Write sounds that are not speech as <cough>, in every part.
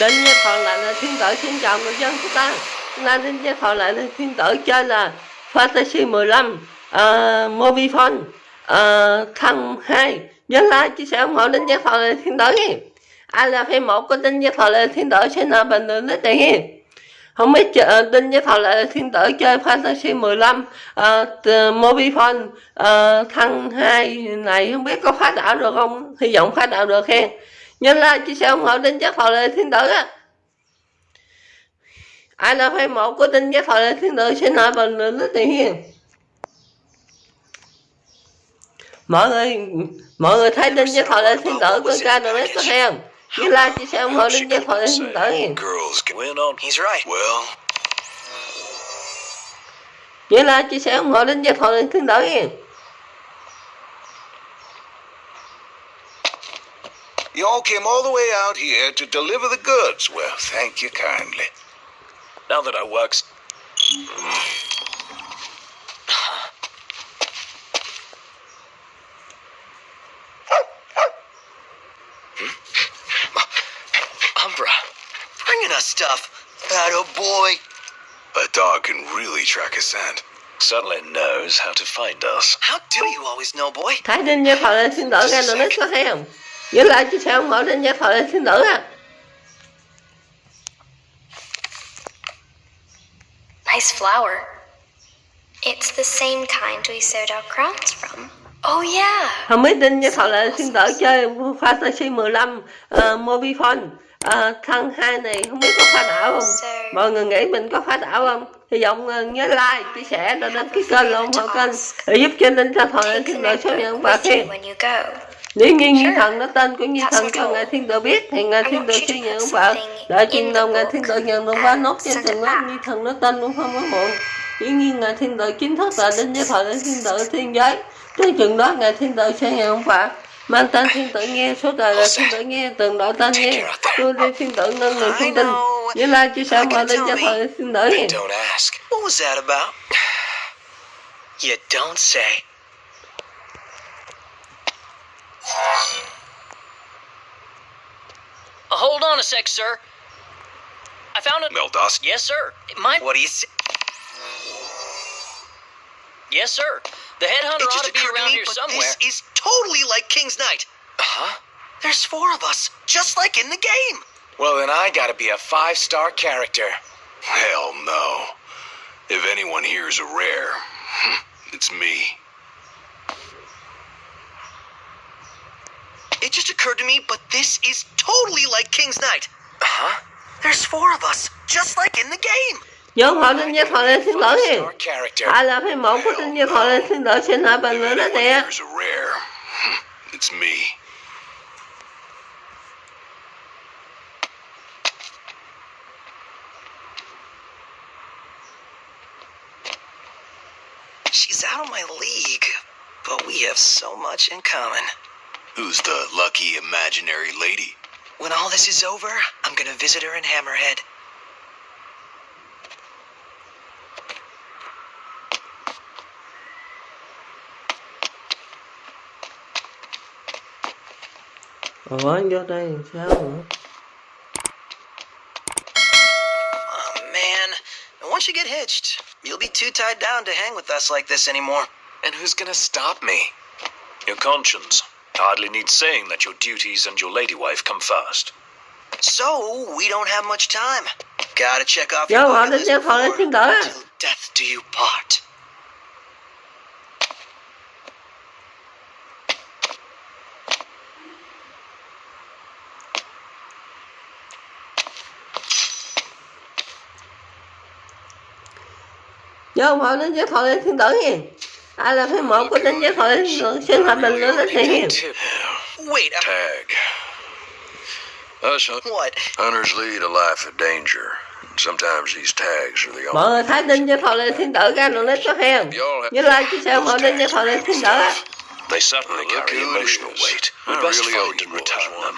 đến với phật lại là thiên tử xin chào người dân chúng ta. Hôm nay Đinh Gia Thọ lại là thiên tử chơi là Fantasy 15 uh, Mobifone uh, Thăng 2 Nhớ like, chia sẻ ủng hộ đến với phật lại thiên tử nghe Ai là fan một của đến với phật lại thiên tử xin là bình luận lấy tiền nghe không biết chờ, Đinh với phật lại thiên tử chơi Fantasy 15 uh, Mobifone uh, thăng 2 này. Không biết có phá đảo được không? Hy vọng phá đảo được khen nhớ like, chia sẻ ủng hộ tin giác thọ lệ thiên tử á. Ai là fan một của tin chất thọ lệ thiên tử xin hỏi bình luận rất tiền mọi người mọi người thấy tin chất thọ lệ thiên tử của ca được biết có theo nhớ like, chia sẻ ủng hộ tin giác thọ lệ thiên tử hiền. Nhớ like, chia sẻ ủng hộ tin giác thọ lệ thiên tử hiền. You all came all the way out here to deliver the goods. Well, thank you kindly. Now that our work's hmm? Umbra, bringing us stuff. Atta boy. A dog can really track a scent. Certainly knows how to find us. How do you always know, boy? Thấy Đinh với Thọ lại thiên tử nghe được có hay không? You like to say I'm holding your phone thiên tử á. Nice flower. It's the same kind we sewed our crowns from. Oh yeah. Không biết Đinh với Thọ lại thiên tử chơi Fantasy 15 uh, Mobifone uh, thăng 2 này không biết có phá đảo không? Mọi người nghĩ mình có phá đảo không? Hy vọng uh, nhớ like, chia sẻ, và đăng ký kênh ủng hộ kênh để giúp cho Đinh cho Thọ lại thiên tử số nhận và khen. Nếu như Nhi Thần nó tên của Nhi Thần cho Ngài Thiên Tử biết thì Ngài Thiên Tử sẽ nhận ông vợ Đợi chừng nào Ngài Thiên Tử nhận được quá nốt trên từng lớp Nhi Thần nó tên cũng không có muộn. Dĩ nhiên Ngài Thiên Tử chính thức là đến với đại Thiên Tử Thiên Giới. Tới chừng đó Ngài Thiên Tử sẽ nhận ông vợ Mang tên Thiên Tử nghe, số đời là Thiên Tử nghe, từng đội tên nghe. Tôi đi Thiên Tử nâng người thông tin Với like chia sẻ mọi đến cho đại Thiên Tử? <sighs> You don't say. Uh, hold on a sec, sir. I found it. Meldos. Yes, sir. It might. What do you say? Yes, sir. The headhunter It ought to be occurred to around me, here but somewhere. this is totally like King's Knight. Huh? There's four of us, just like in the game. Well, then I gotta be a five-star character. Hell no. If anyone here is a rare, <laughs> it's me. It just occurred to me, but this is totally like King's Knight. Huh? There's four of us, just like in the game. Nhớ họ đến với thời đại Thiên Tử nghe Five-star character. Ai là fan một của đến với thời đại Thiên Tử xin hỏi bình luận đó Anyone tìa here's a rare, <laughs> it's me. She's out of my league, but we have so much in common. Who's the lucky imaginary lady? When all this is over, I'm gonna visit her in Hammerhead. Ủa vô đây sao nữa Oh, man. Once you get hitched, you'll be too tied down to hang with us like this anymore. And who's gonna stop me? Your conscience hardly needs saying that your duties and your lady wife come first. So, we don't have much time. Gotta check off your họ bucket đến list với thời đại before Thiên till death do you part. Nhớ họ đến với thời đại Thiên Tử nghe Ai là fan một của đến với thời đại Thiên Tử xin hỏi bình luận đó tìa Wait, uh, Tag. Us hunt- what? hunters lead a life of danger. Sometimes these tags are the Mọi only. người thấy đến với thời đại Thiên Tử ra rồi lấy có hay không Y'all Nhớ like chia sẻ ủng hộ đến với thời đại Thiên Tử á They certainly carry emotional weight. I We best really owe find and return one. them.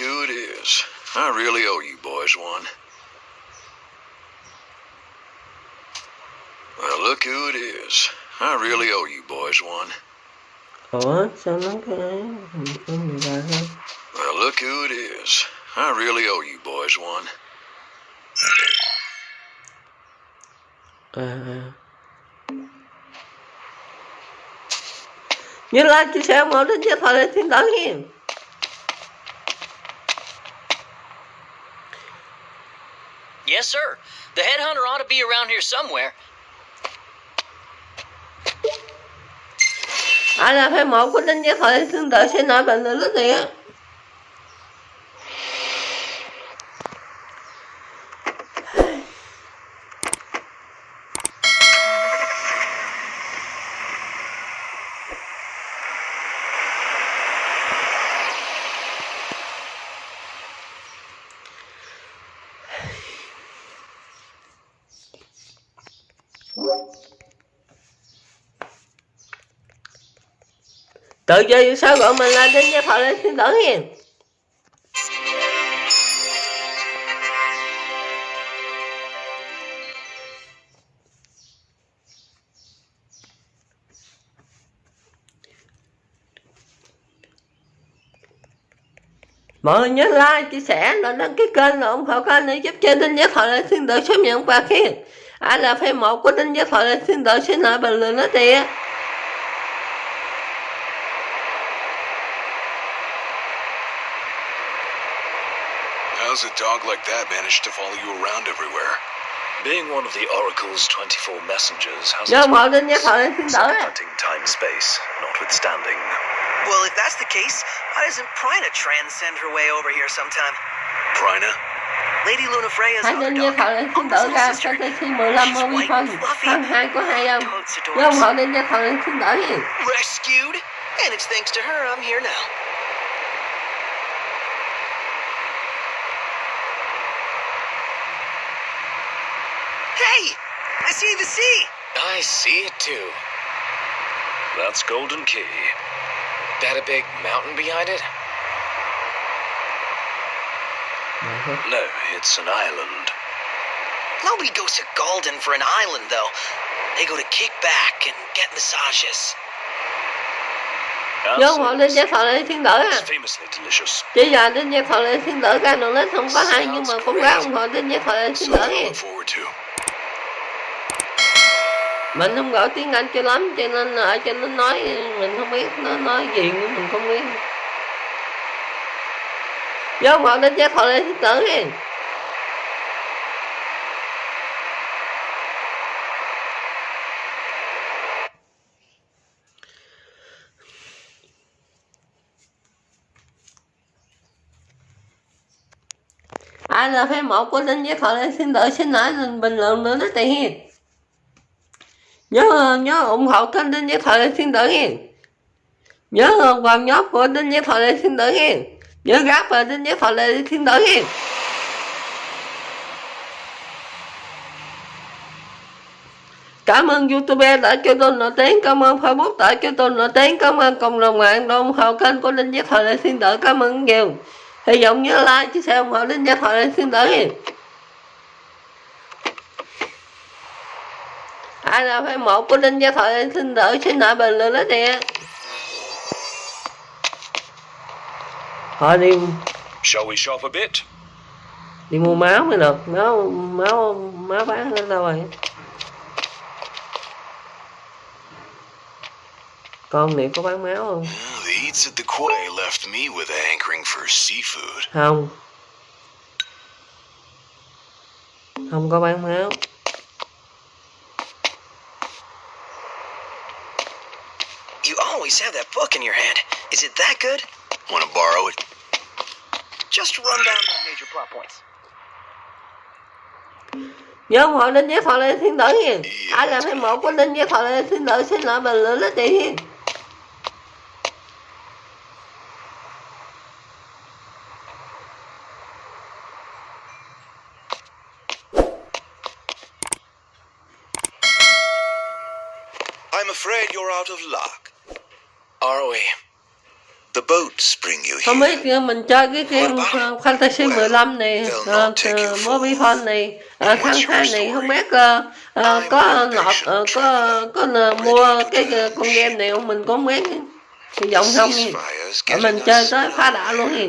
Who it is. I really owe you boys one. Well, look who it is. I really owe you boys one. Uh-huh. ta thôi Well, look who it is. I really owe you boys one. à như là chia sẻ một đến chia thoại lên thiên tử hiền Yes, sir. The headhunter ought to be around here somewhere. ai là phải một của đến chia thoại lên thiên tử sẽ nói bệnh là gì á tự chơi sao gọi mình lên, đến gia thoại lên thiên tử hiền. Mọi người nhớ like, chia sẻ và đăng ký kênh và ủng hộ kênh để giúp cho đinh giác thoại lên thiên tử sớm nhận quà khiên ai là fan một của đinh giác thoại lên thiên tử xin lỗi bình luận nói tiền How's a dog like that manage to follow you around everywhere? Being one of the Oracle's 24 messengers has nhớ its ủng hộ đinh giác thoại lên thiên tử hunting time space, notwithstanding. Well, if that's the case, why doesn't Pryna transcend her way over here sometime? Pryna? Lady Lunafreya's hãy other đinh giác dog, thoại lên thiên Uncle's tử little ra sister. cho tới khi 15 She's movie white phân and fluffy. phân hai của hai ông Totes nhớ ủng adores. hộ đinh giác thoại lên thiên tử hiền Rescued, and it's thanks to her I'm here now. Hey, I see the sea. I see it too. That's Galdin Quay. That a big mountain behind it? Uh-huh. No, it's an island. Nobody goes to Golden for an island, though. They go to kick back and get massages. nhớ ủng hộ đinh giác thoại lên thiên tử à It's famously delicious. chỉ giờ đinh giác thoại lên thiên tử ca đường lên không có hay nhưng mà cũng ráng ủng hộ đinh giác thoại lên thiên tử Something mình không gọi tiếng anh cho lắm, cho nên ở trên nó nói, mình không biết nó nói gì nữa mình không biết. Vô ủng đến chết giác lên tử đi. Ai là fan một của linh giác thọ lên xin tử xin nói mình bình luận nữa đó tiền nhớ nhớ ủng hộ kênh đinh giác Thọ lên thiên tử hiền nhớ vào nhóm của đinh giác Thọ lên thiên tử hiền nhớ gáp vào đinh giác Thọ lên thiên tử hiền Cảm ơn YouTube đã cho tôi nổi tiếng, cảm ơn Facebook đã cho tôi nổi tiếng, cảm ơn cộng đồng mạng đã ủng hộ kênh của linh Giác Thọ Lệ Thiên Tử, cảm ơn nhiều. Hy vọng nhớ like, chia sẻ ủng hộ linh Giác Thoại Lệ Thiên Tử. Ai là fan một của Giác Thoại Lệ Thiên Tử xin lại bình luận đó nè. Thôi đi Shall we shop a bit? đi mua máu mới được, máu máu máu bán ở đâu rồi? Con này có bán máu không? Well, the eats at the quay left me with a hankering for seafood. Không. Không có bán máu. Always have that book in your hand. Is it that good? Want to borrow it? Just run down the major plot points. Nhớ hộ Đinh Giác Thoại Lê Thiên Tử hiền. Ai làm fan một của Đinh Giác Thoại Lê Thiên Tử xin lại bình luận đó chị hiền. I'm afraid you're out of luck. Are we? The boats bring you không biết mình chơi cái game Fantasy 15 này uh, uh, Mobile Phone này uh, tháng 2 này không biết uh, uh, có nộp uh, có có uh, mua cái uh, con game này không mình có biết hy vọng không Rồi mình chơi tới phá đảo luôn nha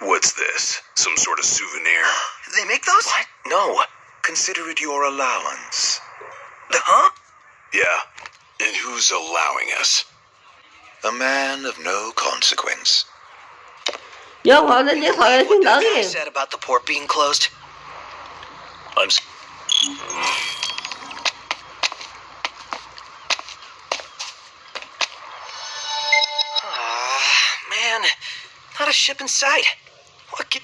What's this? Some sort of souvenir? They make those? What? No. Consider it your allowance. The huh? Yeah. And who's allowing us? A man of no consequence. vô họ lên với thời What thiên tử that guy nha said about the port being closed. I'm. Ah, man. Not a ship in sight. What can...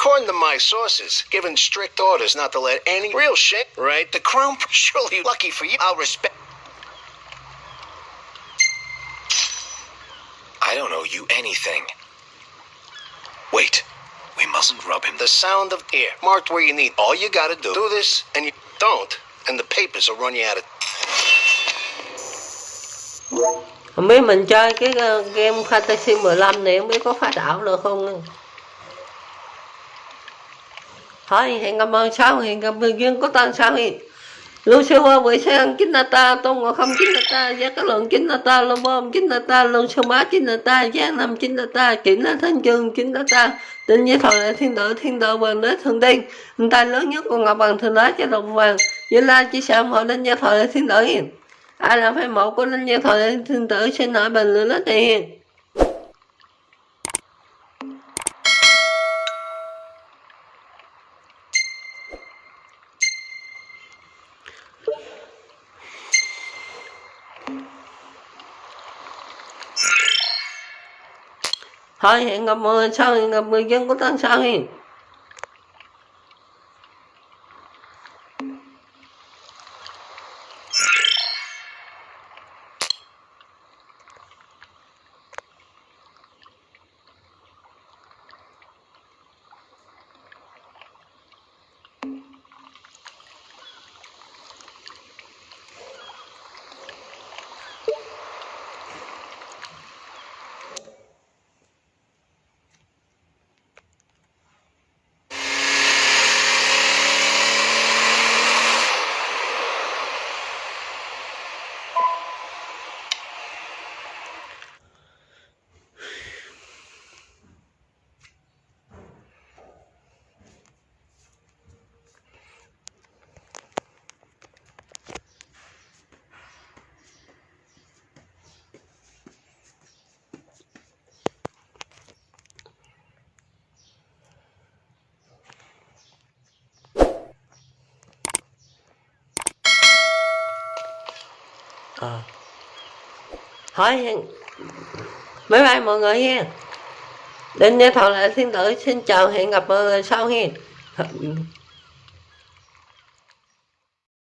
According to my sources, given strict orders not to let any real shit, right? The crown, <laughs> surely lucky for you, I'll respect. I don't owe you anything. Wait. We mustn't rub him The sound of air, marked where you need. All you gotta do, do this, and you don't, and the papers will run you out of. không biết mình chơi cái uh, game Fantasy 15 này không biết có phá đảo được không thôi, hẹn gặp ơn sau hẹn gặp người duyên có tăng sau hi Lucifer với xe ăn chính là ta, tôn ngộ không chính là ta giá các lượng chính là ta, lô bom chính là ta, lô sư má chính là ta, giá năm chính là ta kỹ là thanh chương chính là ta định với thọ thiên tử thiên tử vàng đế thượng tiên Hình tài lớn nhất của ngọc bằng thường đế cho đồng vàng như la chỉ sợ họ linh gia thọ thiên tử hiền ai là phải mẫu của linh gia thời thiên tử xin hỏi bình luận đất hiền hai hẹn gặp mười sau hẹn gặp mười dân của tân sau hẹn ờ. Thôi bye bye mọi người nha đến với thọ lại thiên tử xin chào, hẹn gặp mọi người sau nha